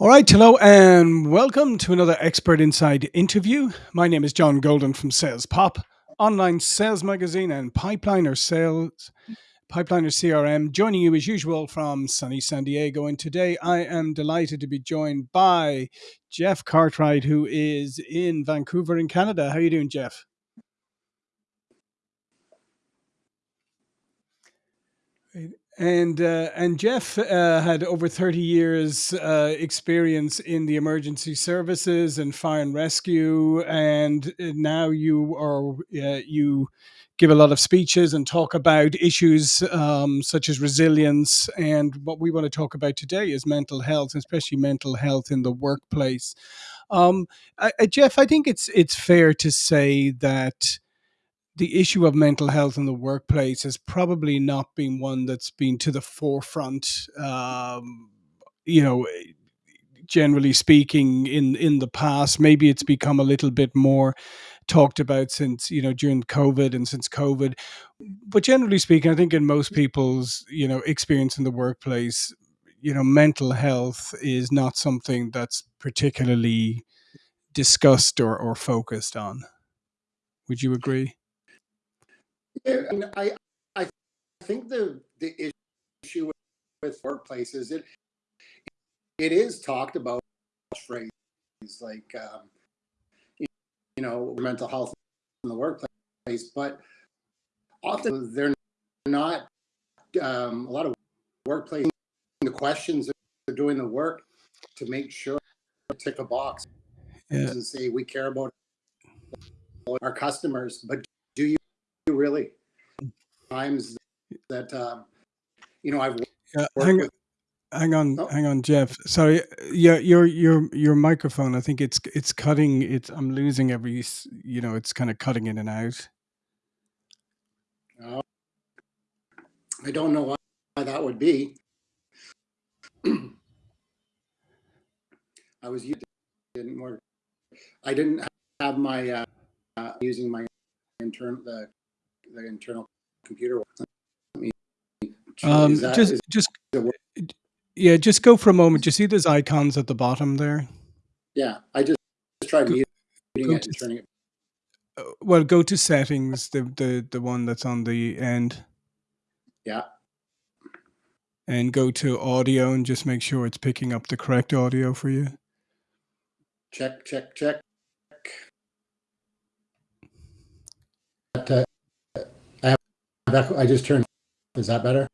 All right, hello and welcome to another Expert Insights interview. My name is John Golden from Sales Pop, online sales magazine and Pipeliner Sales, Pipeliner CRM, joining you as usual from sunny San Diego. And today I am delighted to be joined by Jeff Cartwright, who is in Vancouver in Canada. How are you doing, Jeff? And uh, and Jeff uh, had over thirty years uh, experience in the emergency services and fire and rescue, and uh, now you are uh, you give a lot of speeches and talk about issues um, such as resilience. And what we want to talk about today is mental health, especially mental health in the workplace. Um, I, Jeff, I think it's it's fair to say that the issue of mental health in the workplace has probably not been one that's been to the forefront. Um, you know, generally speaking, in in the past, maybe it's become a little bit more talked about since you know during COVID and since COVID. But generally speaking, I think in most people's you know experience in the workplace, you know, mental health is not something that's particularly discussed or, or focused on. Would you agree? Yeah, and I I think the the issue with workplaces it it is talked about phrases like um, you know mental health in the workplace, but often they're not um, a lot of workplace the questions they're doing the work to make sure tick a box yeah. and say we care about our customers, but really times that um, you know I've yeah, hang, with, hang on, oh. hang on, Jeff. Sorry, yeah, your your your microphone. I think it's it's cutting. It's I'm losing every. You know, it's kind of cutting in and out. Oh, I don't know why that would be. I was using didn't work. I didn't have my uh, uh, using my internal the the internal computer. Um, that, just, just, yeah, just go for a moment. You see those icons at the bottom there? Yeah, I just, just tried muting it and turning it. Uh, well, go to settings, the the the one that's on the end. Yeah. And go to audio and just make sure it's picking up the correct audio for you. Check, check, check. uh, I just turned. Is that better?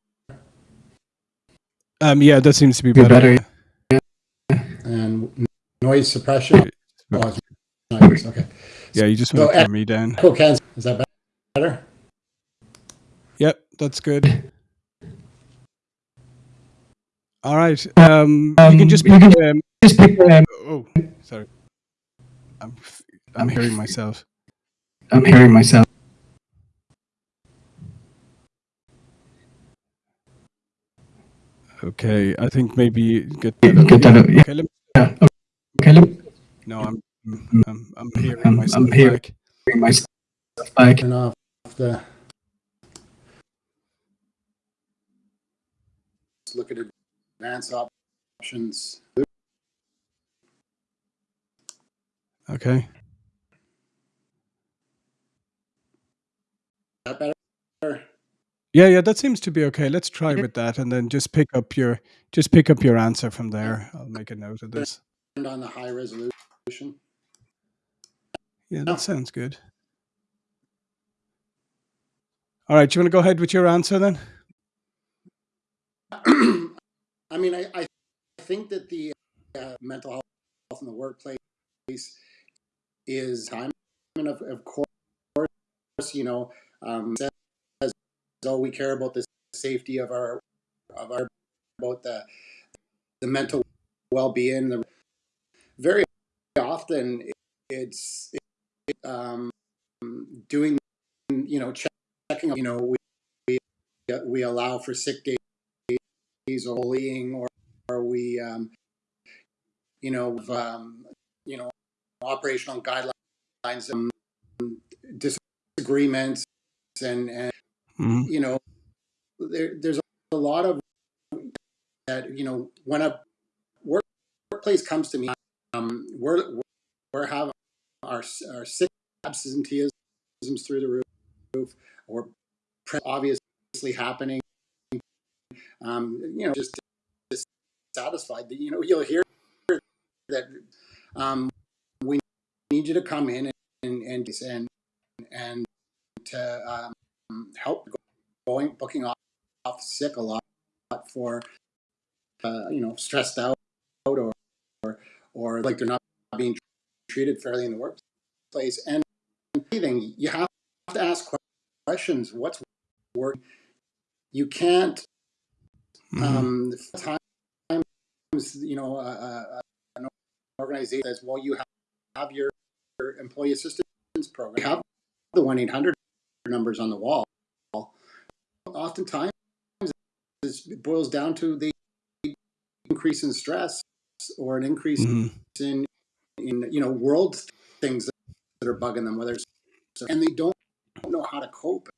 Um, yeah, that seems to be better. better. And noise suppression. Oh, okay. Yeah, you just want to turn me down. Okay, is that better? Yep, that's good. All right. Um, um you can just pick. Um, just pick um, oh, sorry. I'm I'm hearing myself. I'm hearing myself. Okay, I think maybe get that. Get that yeah. Okay, let me, yeah. Okay, let me, no, I'm I'm I'm hearing I'm, myself I'm hearing back. myself back. Turn off the. Let's look at advanced options. Okay. That better? Yeah, yeah, that seems to be okay. Let's try with that, and then just pick up your just pick up your answer from there. I'll make a note of this. Turned on the high resolution. Yeah, that sounds good. All right, you want to go ahead with your answer then? I mean, I, I think that the uh, mental health in the workplace is time, and of, of course, you know, um, so we care about the safety of our of our about the the mental well-being. The, very often it's it, um, doing you know checking you know we we, we allow for sick days or bullying or, or we um, you know um, you know operational guidelines um, disagreements and, and Mm-hmm. You know, there, there's a lot of that. You know, when a work, workplace comes to me, um, we're we're having our our sick absenteeisms through the roof, or obviously happening. Um, you know, just dissatisfied. That, you know, you'll hear that um, we need you to come in and and and and to um, help going booking off, off sick a lot for uh, you know stressed out or, or or like they're not being treated fairly in the workplace. And anything you have to ask questions. What's working you can't um times you know uh, an organization says well you have, have your, your employee assistance program. You have the 1-800 numbers on the wall oftentimes it boils down to the increase in stress or an increase Mhm. in in you know world things that are bugging them whether it's and they don't know how to cope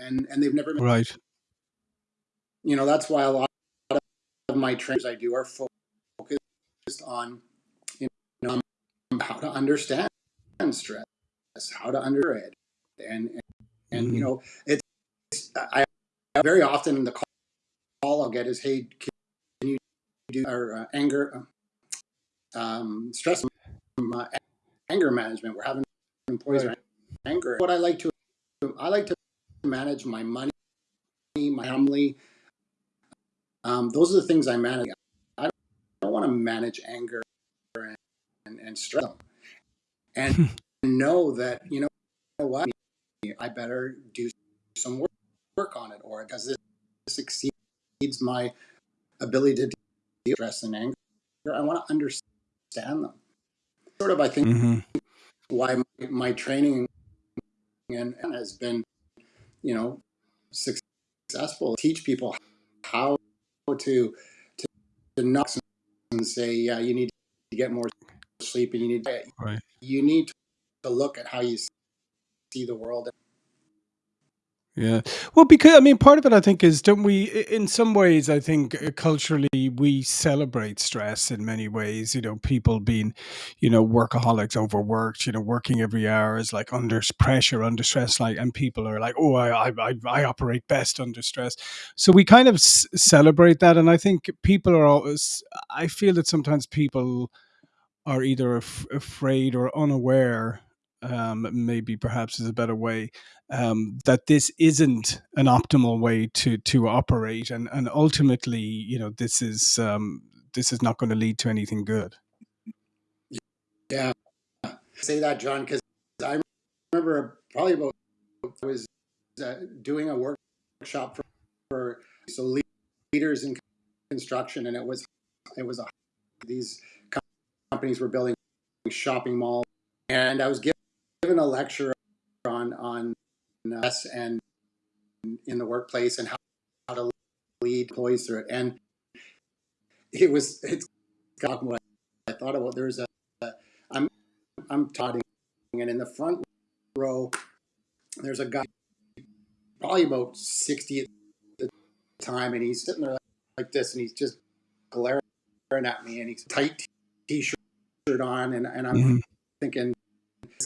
and and they've never been Right. you know that's why a lot of my trainings I do are focused on you know how to understand stress how to under it and and, and you Mhm. know it's I very often in the call I'll get is hey can you do our uh, anger um, stress um, anger management? We're having employees Right. anger. What I like to I like to manage my money my family. Um, those are the things I manage. I don't want to manage anger and, and, and stress. And know that you know what? I better do work, on it or does this exceeds my ability to deal stress and anger I want to understand them sort of I think Mhm. why my, my training and, and has been you know successful teach people how to to, to not and say yeah you need to get more sleep and you need to, Right. you need to look at how you see the world Yeah. Well, because I mean, part of it, I think, is don't we? In some ways, I think uh, culturally we celebrate stress in many ways. You know, people being, you know, workaholics, overworked. You know, working every hour is like under pressure, under stress. Like, and people are like, "Oh, I, I, I, I operate best under stress." So we kind of s- celebrate that, and I think people are always. I feel that sometimes people are either af- afraid or unaware. Um, maybe perhaps is a better way um, that this isn't an optimal way to to operate, and and ultimately, you know, this is um, this is not going to lead to anything good. yeah say that John because I remember probably about I was uh, doing a workshop for, for so leaders in construction and it was it was a these companies were building shopping malls and I was given a lecture on on us and in the workplace and how, how to lead employees through it. And it was it's got what I thought about. There's a, a I'm I'm talking and in the front row there's a guy probably about 60 at the time and he's sitting there like this and he's just glaring at me and he's tight t-shirt on and, and I'm Mhm. thinking this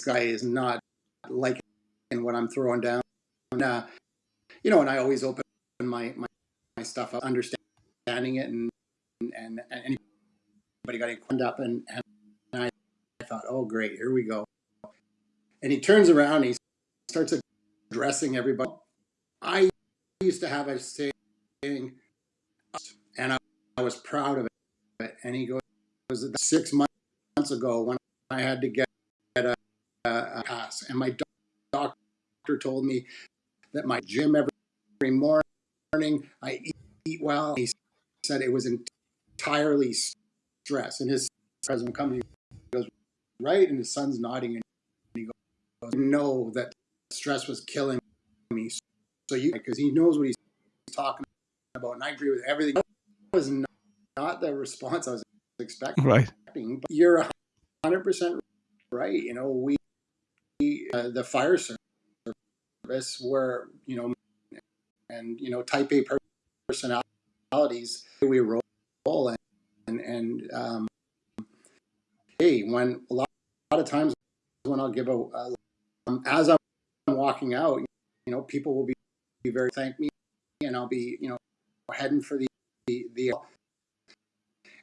guy is not liking what I'm throwing down. And, uh, you know, and I always open my, my, my stuff up, understanding it and, and, and anybody got any questions up and, and I thought, oh great, here we go. And he turns around, he starts addressing everybody. I used to have a saying, and I, I was proud of it. And he goes, six months ago when I had to get and my doctor told me that my gym every, morning, I eat, eat well. He said it was entirely stress. And his president comes, he goes, right, and his son's nodding, and he goes, know that stress was killing me. So you, because he knows what he's talking about, and I agree with everything. That was not, not the response I was expecting. Right. But you're hundred percent right. You know, we uh, the fire service were you know, and you know, type A personalities we roll and and, and um, hey, when a lot, a lot of times when I'll give a, a um, as I'm walking out, you know, people will be, be very thank me, and I'll be, you know, heading for the the, the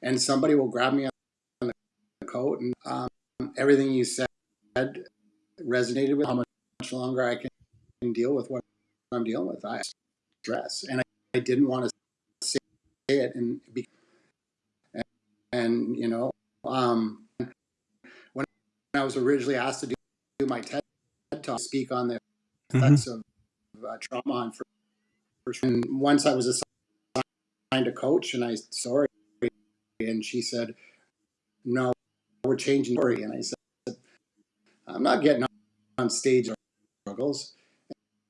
and somebody will grab me on the coat, and um, everything you said resonated with how much longer I can deal with what I'm dealing with. I stress, and I, I didn't want to say it, and be, and, and you know, um, when I was originally asked to do, do my TED talk, speak on the effects of uh, trauma on first, and once I was assigned a coach, and I sorry, and she said, "No, we're changing the story," and I said, "I'm not getting on stage struggles,"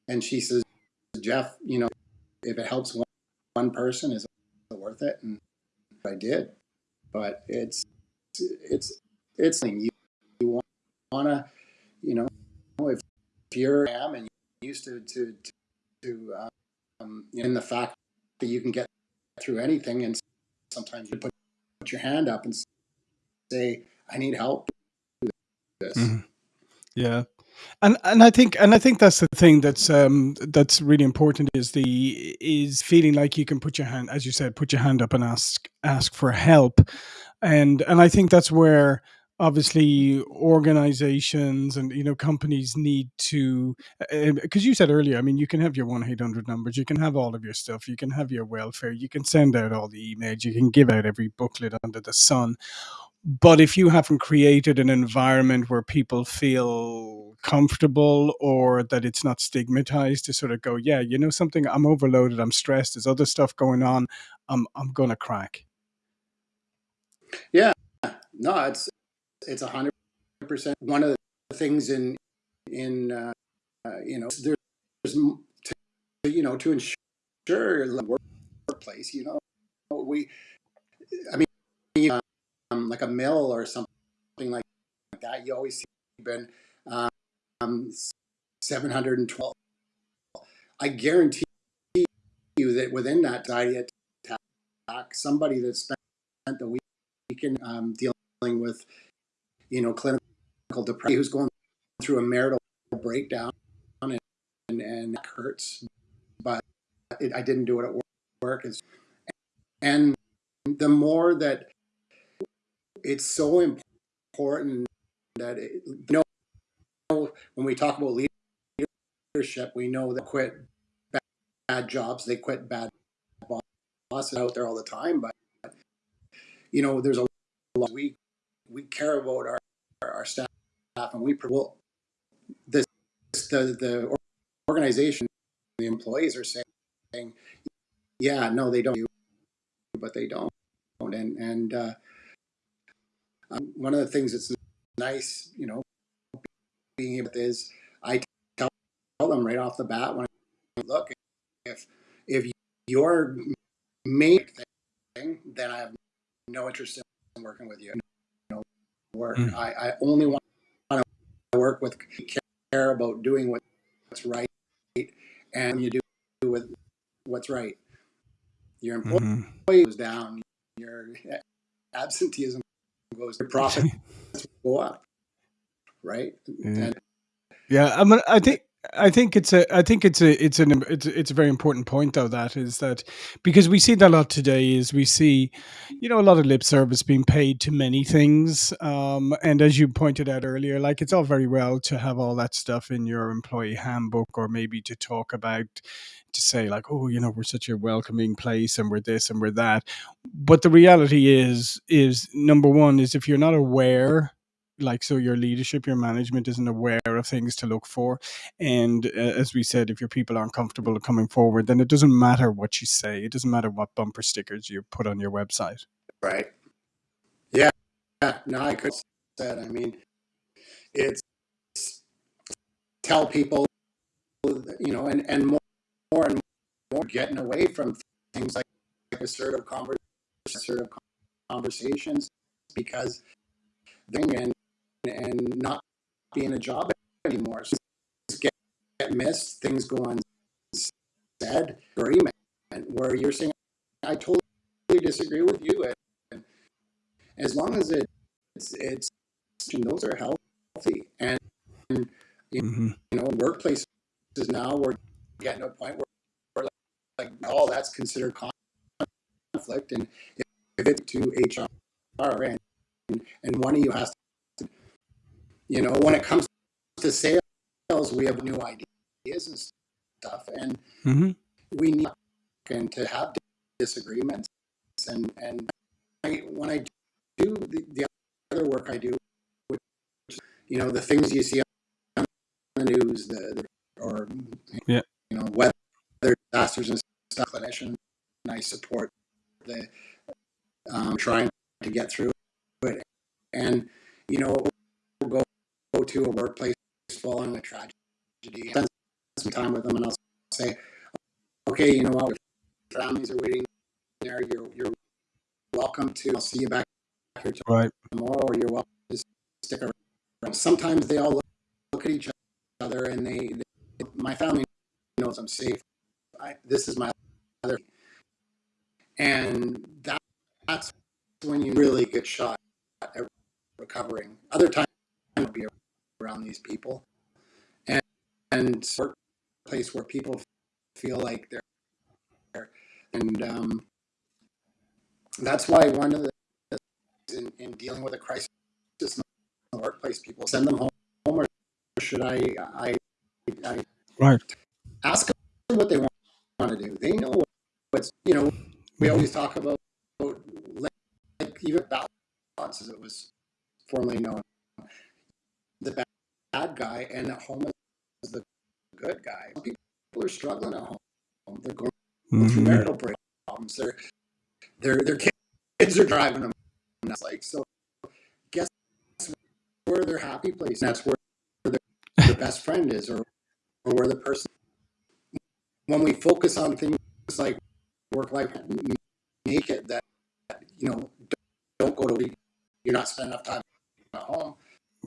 and she says, "Jeff, you know, if it helps one, one person, is it worth it?" And I did, but it's it's it's you you want to you know if if you're am and used to to to um, in the fact that you can get through anything and sometimes you put, put your hand up and say i need help this mm-hmm. yeah and and I think and I think that's the thing that's um that's really important is the is feeling like you can put your hand as you said put your hand up and ask ask for help. And and I think that's where obviously organizations and you know companies need to because uh, you said earlier i mean you can have your 1-800 numbers you can have all of your stuff you can have your welfare you can send out all the emails you can give out every booklet under the sun but if you haven't created an environment where people feel comfortable or that it's not stigmatized to sort of go yeah you know something? I'm overloaded i'm stressed there's other stuff going on i'm i'm gonna crack. Yeah. No it's it's a hundred percent. One of the things in in uh, you know there's to, you know to ensure the workplace you know we i mean um, like a mill or something like that you always see been um, 712 i guarantee you that within that diet attack somebody that spent the weekend um, dealing with you know, clinical depression, who's going through a marital breakdown and, and, and it hurts, but it, I didn't do it at work. It's, and the more that it's so important that, it, you know, when we talk about leadership, we know that quit bad, bad jobs, they quit bad bosses out there all the time, but you know, there's a lot we we care about our our staff and we well this the the organization the employees are saying yeah no they don't but they don't and and uh, um, one of the things that's nice you know being able to is I tell them right off the bat when I look if if your main thing then I have no interest in working with you No work. Mm. I, I only want to work with care about doing what's right, and you do with what's right. Your employee mm-hmm. goes down, your absenteeism goes, your profit go up, right? Yeah. And, yeah, I mean, I think I think it's a I think it's a it's an it's it's a very important point though that is that because we see that a lot today is we see you know a lot of lip service being paid to many things um, and as you pointed out earlier like it's all very well to have all that stuff in your employee handbook or maybe to talk about to say like oh you know we're such a welcoming place and we're this and we're that. But the reality is is number one is if you're not aware like so your leadership your management isn't aware of things to look for and uh, as we said if your people aren't comfortable coming forward then it doesn't matter what you say it doesn't matter what bumper stickers you put on your website. Right. Yeah. Yeah. no i could say that. I mean it's tell people you know and and more, more and more getting away from things like, like assertive assertive conversations because and and not being a job anymore. So get, get missed, things go unsaid, agreement where you're saying, I totally disagree with you. And as long as it it's it's and those are healthy and hmm you know workplaces now we're getting to a point where we're like, like oh that's considered conflict and if, if it's to hr and and one of you has to you know when it comes to sales we have new ideas and stuff and mm -hmm. we need and to have disagreements and and I, when I do the, the other work I do, which you know the things you see on the news, the, the or Yeah. You know weather disasters and stuff, clinician, and I support the um, trying to get through it, and you know we'll go go to a workplace following a tragedy, spend some time with them, and I'll say, okay, you know what, families are waiting there, you're you're welcome to. I'll see you back here tomorrow, Right. tomorrow, or you're welcome to stick around. Sometimes they all look, look at each other, and they, they my family knows I'm safe. I, this is my other, and that, that's when you really get shot at recovering. Other times, you be around these people, and and workplace where people feel like they're there, and um, that's why one of the in, in dealing with a crisis in the workplace, people send them home, or should I I, I Right. Ask them what they want, want to do? They know what's you know. We always talk about like, like even balance as it was formerly known. The bad, bad guy and at home is the good guy. People are struggling at home. They're going through Mhm. marital problems. Their their their kids are driving them. nuts. like so. Guess where their happy place. That's where their, their best friend is, or or where the person. When we focus on things like work life, make it that you know don't, don't go to you're not spending enough time at home.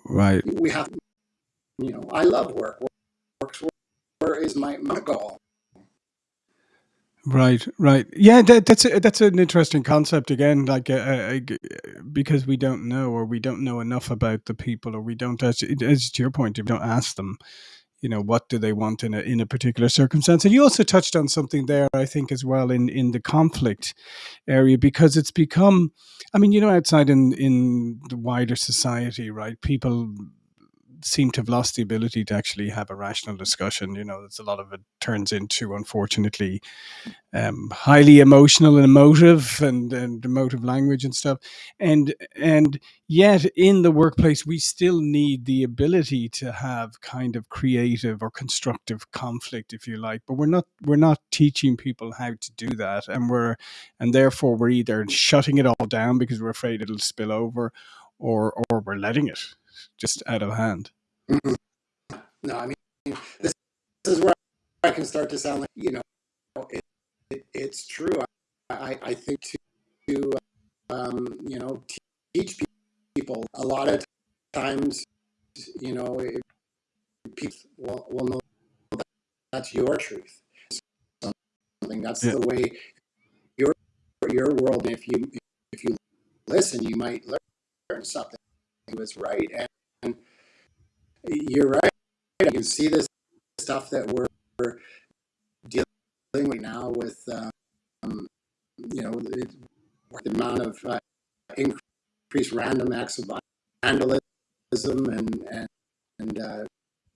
Right. We have, you know, I love work. Work, work where is my my goal? Right, right. Yeah, that, that's a, that's an interesting concept again. Like, uh, uh, because we don't know, or we don't know enough about the people, or we don't, as, as to your point, if we don't ask them, you know, what do they want in a in a particular circumstance. And you also touched on something there, I think, as well in in the conflict area, because it's become, I mean, you know, outside in in the wider society, right? People seem to have lost the ability to actually have a rational discussion. You know, there's a lot of it turns into, unfortunately, um, highly emotional and emotive and, and emotive language and stuff. And and yet in the workplace we still need the ability to have kind of creative or constructive conflict, if you like. But we're not we're not teaching people how to do that. And we're and therefore we're either shutting it all down because we're afraid it'll spill over or or we're letting it just out of hand. Mhm. No, I mean this, this is where I can start to sound like you know it, it, it's true. I, I, think to, to um, you know teach people a lot of times you know it, people will, will know that that's your truth. Something that's Yeah. the way your your world. If you if you listen, you might learn something. He was right, and you're right. You can see this stuff that we're, dealing with now with, um, you know, the, the amount of uh, increased random acts of vandalism and and, and uh,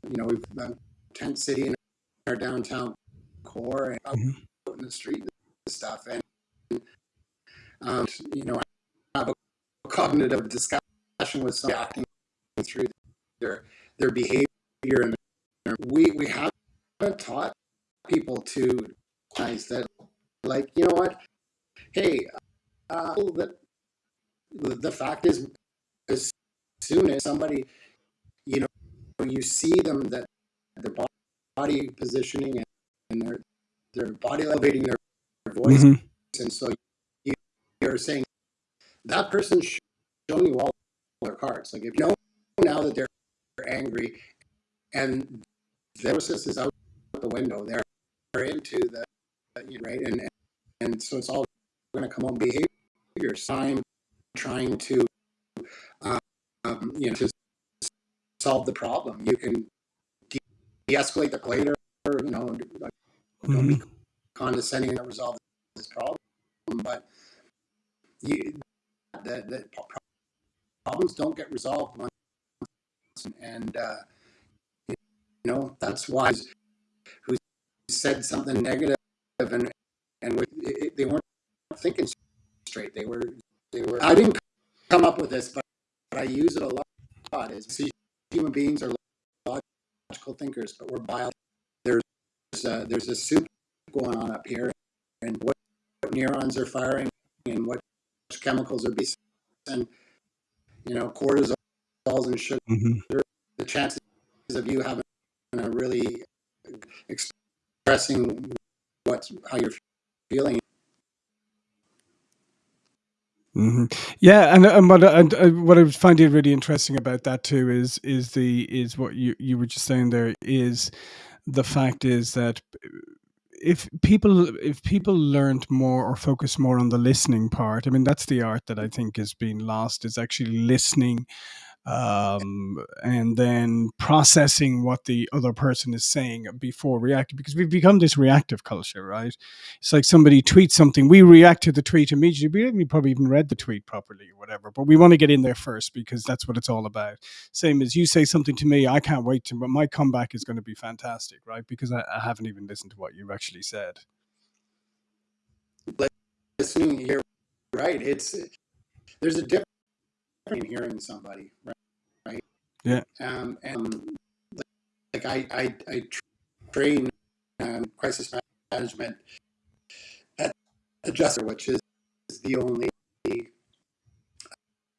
you know we've um, tent city in our downtown core and out Mhm. in the street and stuff and um, you know I have a cognitive discussion with some acting through their their behavior and their, we we haven't taught people to guys that like you know what? Hey uh, that the, the fact is as soon as somebody you know you see them that their body positioning and, and their their body elevating their voice. Mhm. and so you, you're saying that person showing you all their cards. Like if you know now that they're angry and their process is out the window they're, they're into the you know, right and and so it's all going to come on behavior so i'm trying to um, you know, to solve the problem. You can de- de-escalate the later, you know, don't be Mhm. condescending and resolve this problem, but you, the, the problems don't get resolved and uh, you know that's why who said something negative and and it, they weren't thinking straight. They were they were. I didn't come up with this, but, but I use it a lot. Is see, human beings are logical thinkers, but we're bio. There's uh, there's a soup going on up here, and what, what neurons are firing, and what chemicals are being, and you know, and sugar. Mhm. The chances of you having a really expressing what how you're feeling. hmm Yeah, and and what and, uh, what I find it really interesting about that too is is the is what you you were just saying there is the fact is that if people if people learned more or focus more on the listening part, I mean that's the art that I think is being lost is actually listening um, and then processing what the other person is saying before reacting because we've become this reactive culture right? It's like somebody tweets something we react to the tweet immediately. We haven't probably even read the tweet properly or whatever but we want to get in there first because that's what it's all about. Same as you say something to me i can't wait to but my comeback is going to be fantastic right? Because I, I haven't even listened to what you've actually said. Listening, you're right. It's there's a difference in hearing somebody, right? Yeah. Um, and like I I, I train um, crisis management at Adjuster, which is the only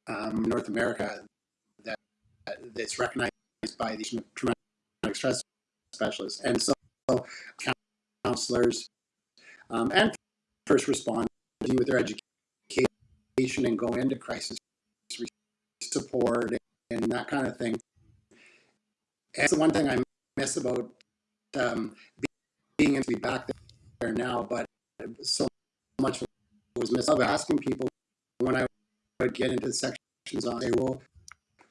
um, North America that that's recognized by these traumatic stress specialists, and so counselors um, and first responders with their education and go into crisis support and that kind of thing. And it's the one thing I miss about um, being able to be back there now, but so much was missed of asking people when I would get into sections on say, well,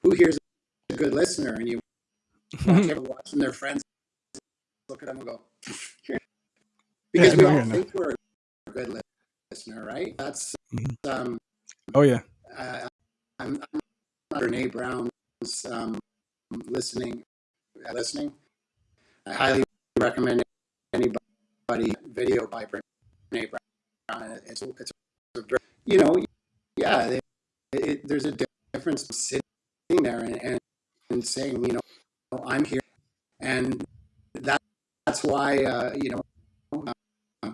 who here's a good listener? And you watch everyone watching their friends look at them and go, because Yeah, we all think we're a good listener, right? That's Mhm. um, oh yeah uh, I'm, I'm Brene Brown's um, listening. Uh, listening. I highly recommend anybody video by Brene Brown. It's it's a you know yeah it, it, there's a difference sitting there and, and, and saying you know I'm here and that that's why uh, you know uh,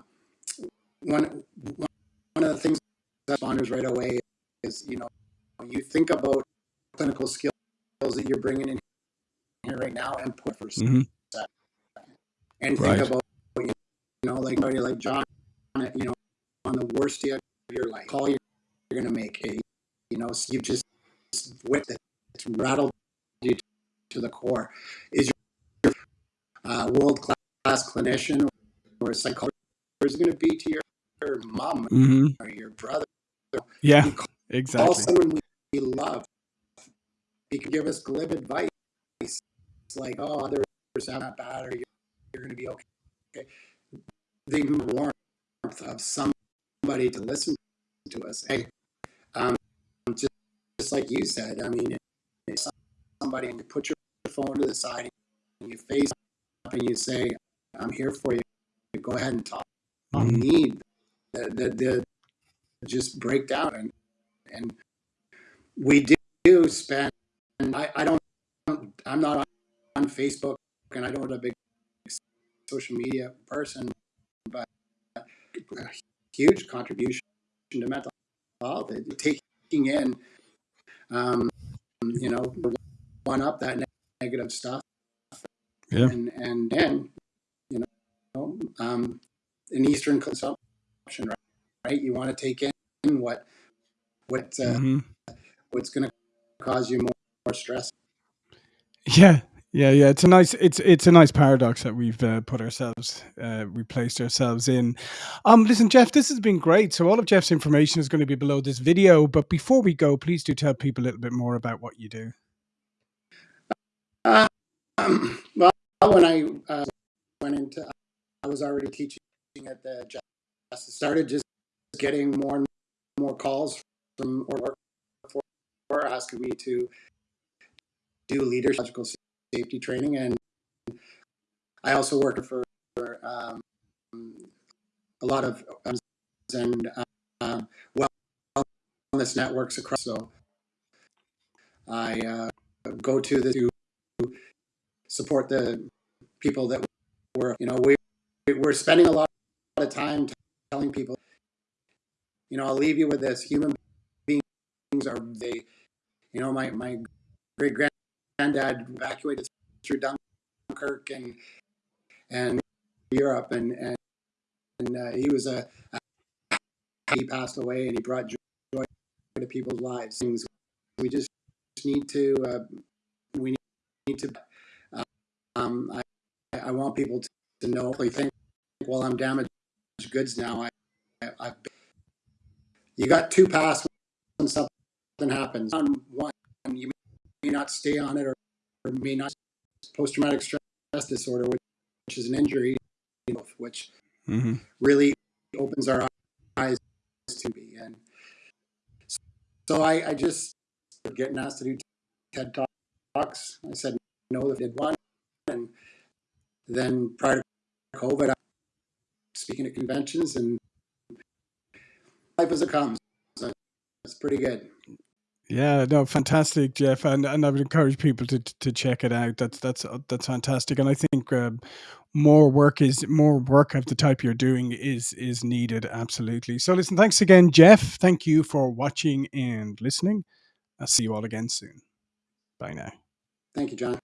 one one of the things that responders right away is you know you think about clinical skills that you're bringing in here right now and put for hmm and think Right. about you know like somebody like John you know on the worst day of your life call you're, you're gonna make a you know so you've just whipped it it's rattled you to the core is your uh, world class clinician or a psychologist is going to be to your, your mom hmm or your brother yeah You call exactly someone we, we love. He can give us glib advice. Like, oh, others are not bad, or you're, you're going to be okay. okay. The warmth of somebody to listen to us. Hey, um, just, just like you said, I mean, somebody and you put your phone to the side and you face up and you say, I'm here for you, go ahead and talk. Mhm. You need the, the, the just break down and and we do spend I, I don't i'm not on, facebook and i don't have a big social media person but a huge contribution to mental health taking in um, you know one up that negative stuff Yeah. and and then you know um, an eastern consumption right, right? you want to take in what what uh, hmm what's going to cause you more stress. Yeah, yeah, yeah. It's a nice, it's it's a nice paradox that we've uh, put ourselves, uh, we placed ourselves in. Um, listen, Jeff, this has been great. So all of Jeff's information is going to be below this video. But before we go, please do tell people a little bit more about what you do. Um, well, when I uh, went into, I was already teaching at the Justice. Started just getting more and more calls from or work for, for asking me to do leadership safety training, and I also work for um, a lot of and uh, wellness networks across. So I uh, go to the to support the people that were, you know, we we're spending a lot of time telling people, you know, I'll leave you with this: human beings are they, you know, my my great granddad evacuated through Dunkirk and and Europe, and and, and uh, he was a, a, he passed away, and he brought joy to people's lives. Things we just need to uh, we need to. Um, I I want people to, to know. Think, well, I'm damaged goods now. I, I I've, you got two pass when something happens. On one, you may not stay on it, or, or may not post traumatic stress disorder, which is an injury, which mm-hmm. really opens our eyes to be. And so I, I just getting asked to do TED talks. I said no, I did one, and then prior to COVID, I speaking at conventions and life as it comes. So it's pretty good. Yeah, no, fantastic, Jeff, and and I would encourage people to to check it out. That's that's that's fantastic, and I think um, more work is more work of the type you're doing is is needed. Absolutely. So, listen, thanks again, Jeff. Thank you for watching and listening. I'll see you all again soon. Bye now. Thank you, John.